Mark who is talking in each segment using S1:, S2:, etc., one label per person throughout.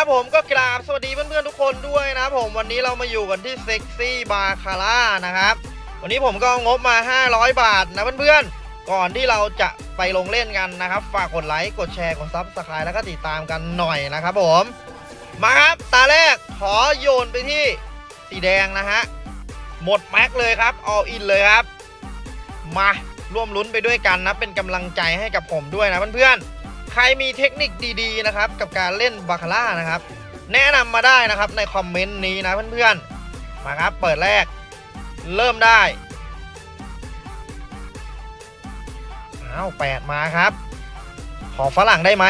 S1: นะครับผมก็กราบสวัสดีเพื่อนๆทุกคนด้วยนะครับผมวันนี้เรามาอยู่กันที่เซ็กซี่บาคาร่านะครับ วันนี้ผมก็เอางบมา 500 บาทนะเพื่อนๆ ก่อนที่เราจะไปลงเล่นกันนะครับ ฝากกดไลค์กดแชร์กด subscribe แล้วก็ติดตามกันหน่อยนะครับผมมาครับตาแรกขอโยนไปที่สีแดงนะฮะหมด max เลยครับ all in เลยครับ มาร่วมลุ้นไปด้วยกันนะเป็นกำลังใจให้กับผมด้วยนะเพื่อนๆ ใครมีเทคนิคดีๆนะครับกับการเล่นบาคาร่านะครับ แนะนำมาได้นะครับในคอมเมนต์นี้นะเพื่อนๆมาครับเปิดแรก เริ่มได้อ้าวแปดมาครับ ขอฝรั่งได้ไหม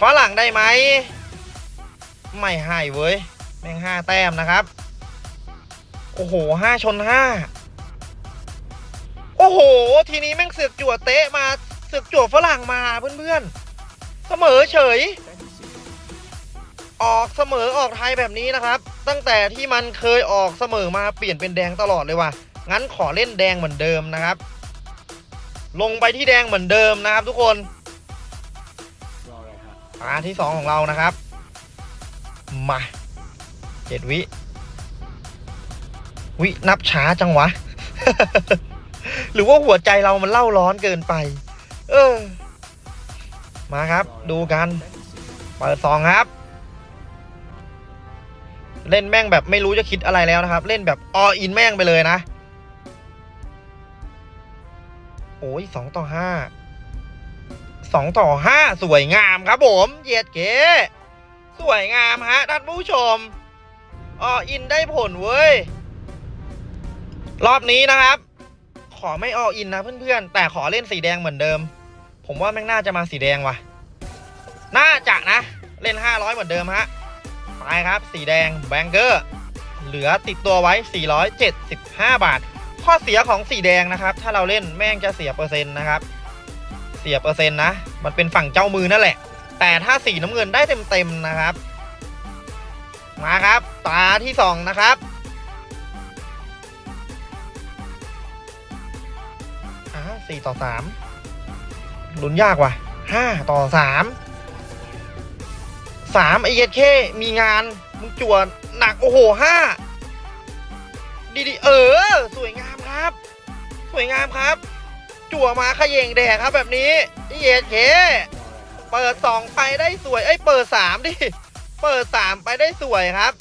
S1: ฝรั่งได้ไหมไม่ให้เว้ยแม่งห้าแต้มนะครับ โอ้โหห้าชนห้าโอ้โห ทีนี้แม่งเสือกจั่วเตะมา เสือกจั่วฝรั่งมาเพื่อนๆ เสมอเฉย ออกเสมอออกไทยแบบนี้นะครับ ตั้งแต่ที่มันเคยออกเสมอมาเปลี่ยนเป็นแดงตลอดเลยว่ะ งั้นขอเล่นแดงเหมือนเดิมนะครับ ลงไปที่แดงเหมือนเดิมนะครับทุกคนตาที่สองของเรานะครับ มาเจ็ดวิ วินับช้าจังวะ หรือว่าหัวใจเรามันเล่าร้อนเกินไป เออ มาครับดูกัน เปิดซองครับ เล่นแม่งแบบไม่รู้จะคิดอะไรแล้วนะครับ เล่นแบบออินแม่งไปเลยนะ โอ้ยสองต่อห้าสองต่อห้าสวยงามครับผมเยียดเก๋สวยงามฮะท่านผู้ชมออินได้ผลเว้ย รอบนี้นะครับ อไม่ออินนะเพื่อนๆ แต่ขอเล่นสีแดงเหมือนเดิม ผมว่าแม่งน่าจะมาสีแดงว่ะ น่าจะนะ เล่น 500 เหมือนเดิมฮะไปครับ สีแดงแบงเกอร์ เหลือติดตัวไว้ 475 บาท ข้อเสียของสีแดงนะครับ ถ้าเราเล่นแม่งจะเสียเปอร์เซ็นต์นะครับ เสียเปอร์เซ็นต์นะ มันเป็นฝั่งเจ้ามือนั่นแหละ แต่ถ้าสีน้ำเงินได้เต็มๆนะครับ มาครับ ตาที่สองนะครับ อ้าสี่ต่อสามลุ้นยากว่ะห้าต่อสามสามไอเอเคมีงานมึงจวนหนัก โอ้โหห้าดีดีเออ สวยงามครับ สวยงามครับ จั่วมาขยงแดกครับแบบนี้ไอเอเคเปิดสองไปได้สวยเอ้เปิดสามดิ เปิดสามไปได้สวยครับ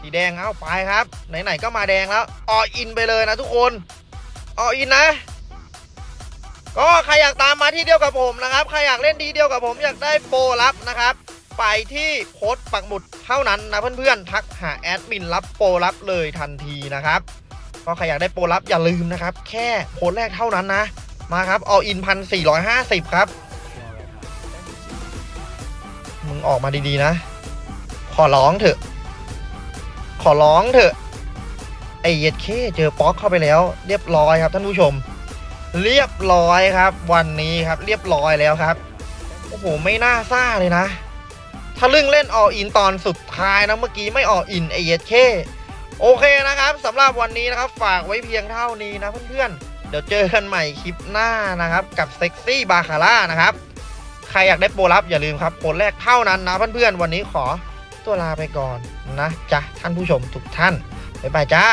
S1: สีแดงเอาไปครับ ไหนๆก็มาแดงแล้ว อออินไปเลยนะทุกคน อออินนะ ก็ใครอยากตามมาที่เดียวกับผมนะครับ ใครอยากเล่นดีเดียวกับผมอยากได้โปรลับนะครับ ไปที่โค้ดปักหมุดเท่านั้นนะเพื่อนๆทักหาแอดมินรับโปรลับเลยทันทีนะครับก็ใครอยากได้โปรลับอย่าลืมนะครับ แค่โค้ดแรกเท่านั้นนะ มาครับ all in พันสี่ร้อยห้าสิบครับ มึงออกมาดีๆนะ ขอร้องเถอะ ขอร้องเถอะไอ้เย็ดเข้เจอป๊อกเข้าไปแล้ว เรียบร้อยครับท่านผู้ชม เรียบร้อยครับ วันนี้ครับเรียบร้อยแล้วครับ โอ้โห ไม่น่าซ่าเลยนะ ถ้าลึ่งเล่น all in ตอนสุดท้ายนะเมื่อกี้ไม่ all in ไอ้เย็ดเข้โอเคนะครับสำหรับวันนี้นะครับ ฝากไว้เพียงเท่านี้นะเพื่อนๆ เดี๋ยวเจอกันใหม่คลิปหน้านะครับ กับเซ็กซี่บาคาร่านะครับ ใครอยากได้โปรลับอย่าลืมครับโปรแรกเท่านั้นนะเพื่อนๆ วันนี้ขอตัวลาไปก่อนนะจ๊ะท่านผู้ชมทุกท่านบ๊ายบายจ้า